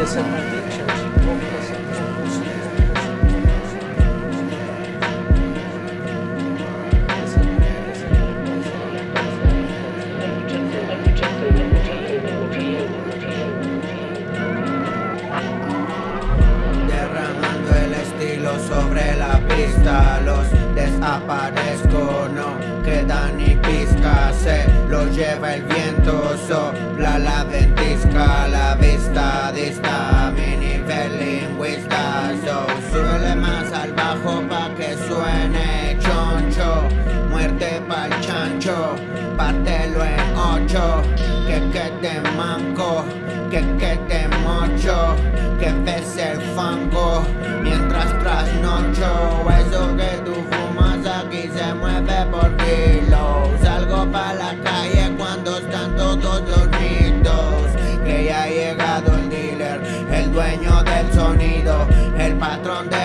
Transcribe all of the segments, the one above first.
Derramando el estilo sobre la pista Los desaparezco, no queda ni pizca Se lo lleva el viento, sopla bajo pa' que suene choncho. Muerte pa'l chancho, pártelo en ocho. Que quede manco, que quede mocho. Que pese el fango mientras trasnocho. Eso que tú fumas aquí se mueve por kilos Salgo pa' la calle cuando están todos dormidos. Que ya ha llegado el dealer, el dueño del sonido El patrón de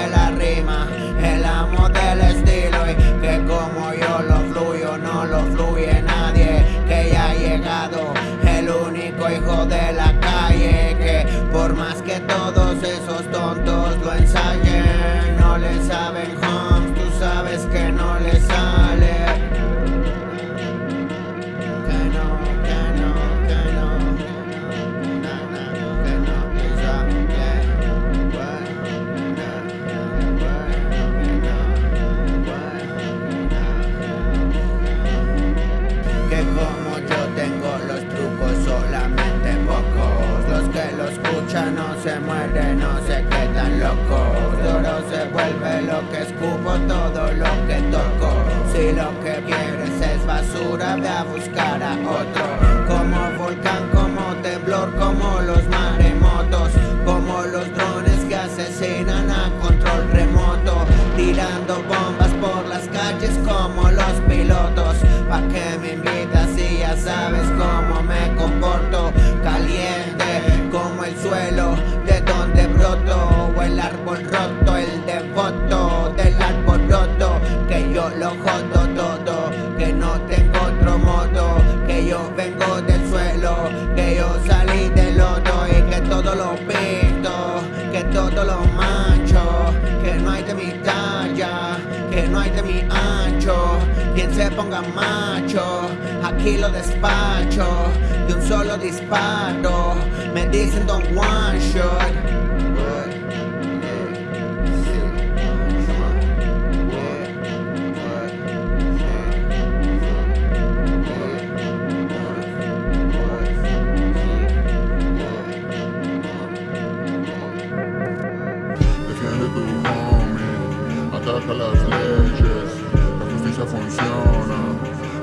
como yo tengo los trucos solamente pocos. Los que lo escuchan no se mueren, no se quedan locos. Oro se vuelve lo que escupo, todo lo que toco. Si lo que quieres es basura, ve a buscar a otro. Como volcán, como temblor, como los maremotos. Como los drones que asesinan a control remoto. Tirando bombas Se ponga macho, aquí lo despacho De un solo disparo, me dicen don one shot Defiende justicia funciona,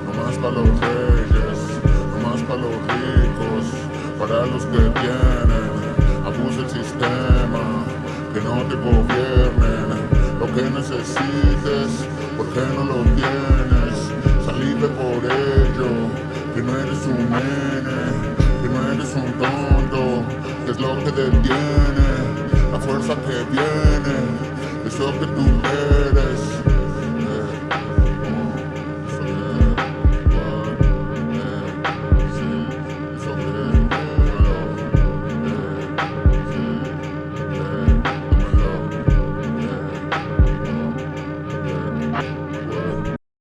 no más para los reyes, no más para los ricos, para los que tienen, abusa el sistema, que no te gobiernen, lo que necesites, porque no lo tienes, salirle por ello, que no eres un nene, que no eres un tonto, que es lo que te tiene, la fuerza que viene, eso que tú eres.